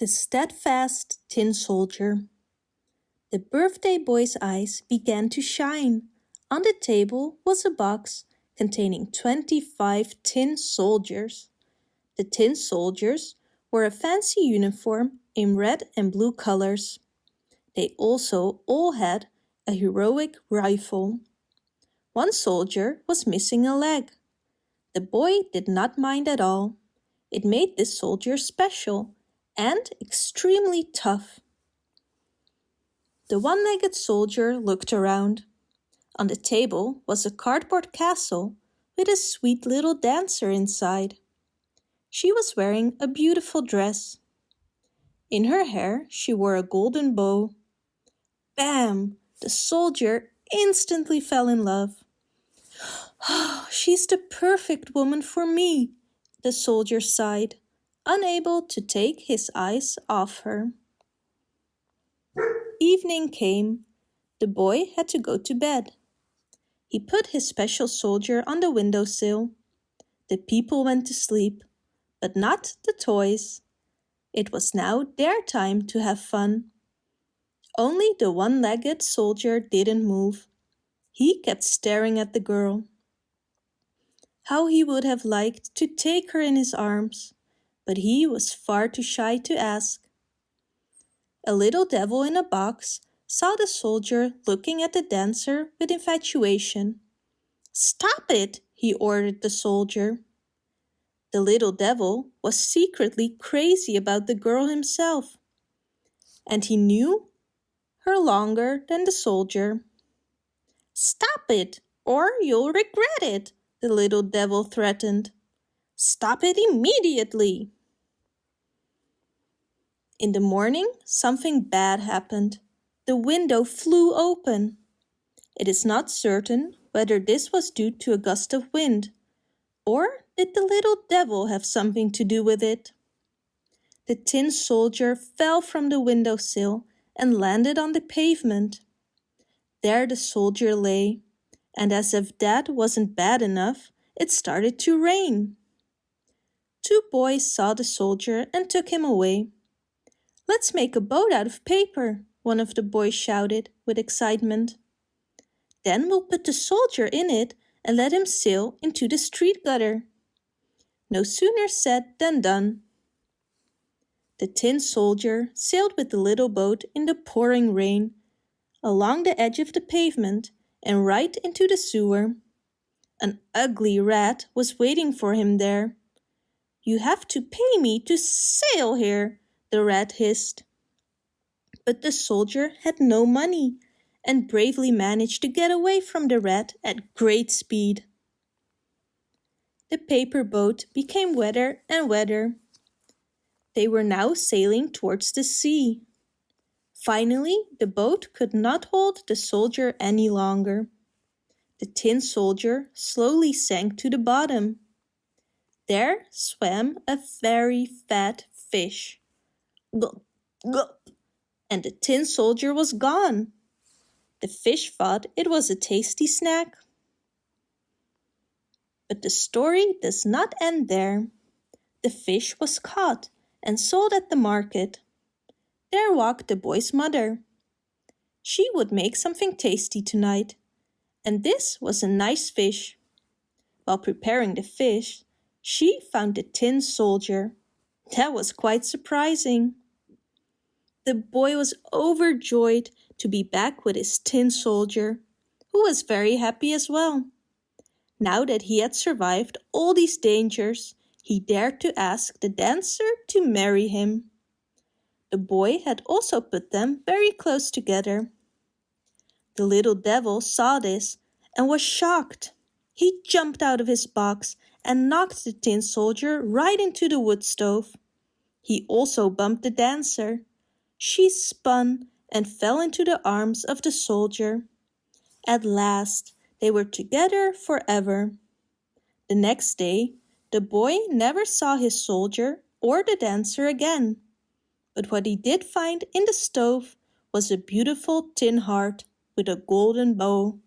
The Steadfast Tin Soldier The birthday boy's eyes began to shine. On the table was a box containing 25 tin soldiers. The tin soldiers wore a fancy uniform in red and blue colors. They also all had a heroic rifle. One soldier was missing a leg. The boy did not mind at all. It made this soldier special and extremely tough. The one-legged soldier looked around. On the table was a cardboard castle with a sweet little dancer inside. She was wearing a beautiful dress. In her hair she wore a golden bow. Bam! The soldier instantly fell in love. Oh, she's the perfect woman for me, the soldier sighed unable to take his eyes off her. Evening came. The boy had to go to bed. He put his special soldier on the windowsill. The people went to sleep, but not the toys. It was now their time to have fun. Only the one-legged soldier didn't move. He kept staring at the girl. How he would have liked to take her in his arms but he was far too shy to ask. A little devil in a box saw the soldier looking at the dancer with infatuation. Stop it, he ordered the soldier. The little devil was secretly crazy about the girl himself, and he knew her longer than the soldier. Stop it, or you'll regret it, the little devil threatened. Stop it immediately. In the morning, something bad happened. The window flew open. It is not certain whether this was due to a gust of wind, or did the little devil have something to do with it? The tin soldier fell from the windowsill and landed on the pavement. There the soldier lay, and as if that wasn't bad enough, it started to rain. Two boys saw the soldier and took him away. Let's make a boat out of paper, one of the boys shouted with excitement. Then we'll put the soldier in it and let him sail into the street gutter. No sooner said than done. The tin soldier sailed with the little boat in the pouring rain, along the edge of the pavement and right into the sewer. An ugly rat was waiting for him there. You have to pay me to sail here, the rat hissed. But the soldier had no money and bravely managed to get away from the rat at great speed. The paper boat became wetter and wetter. They were now sailing towards the sea. Finally, the boat could not hold the soldier any longer. The tin soldier slowly sank to the bottom. There swam a very fat fish. Gulp, gulp, and the tin soldier was gone. The fish thought it was a tasty snack. But the story does not end there. The fish was caught and sold at the market. There walked the boy's mother. She would make something tasty tonight, and this was a nice fish. While preparing the fish, she found the tin soldier. That was quite surprising. The boy was overjoyed to be back with his tin soldier, who was very happy as well. Now that he had survived all these dangers, he dared to ask the dancer to marry him. The boy had also put them very close together. The little devil saw this and was shocked. He jumped out of his box and knocked the tin soldier right into the wood stove. He also bumped the dancer. She spun and fell into the arms of the soldier. At last they were together forever. The next day the boy never saw his soldier or the dancer again. But what he did find in the stove was a beautiful tin heart with a golden bow.